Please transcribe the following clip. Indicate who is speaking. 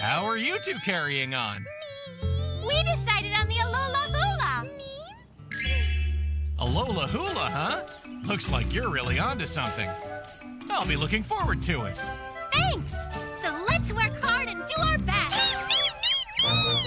Speaker 1: How are you two carrying on?
Speaker 2: We decided on the Alola Hula.
Speaker 1: Alola Hula, huh? Looks like you're really onto something. I'll be looking forward to it.
Speaker 2: Thanks.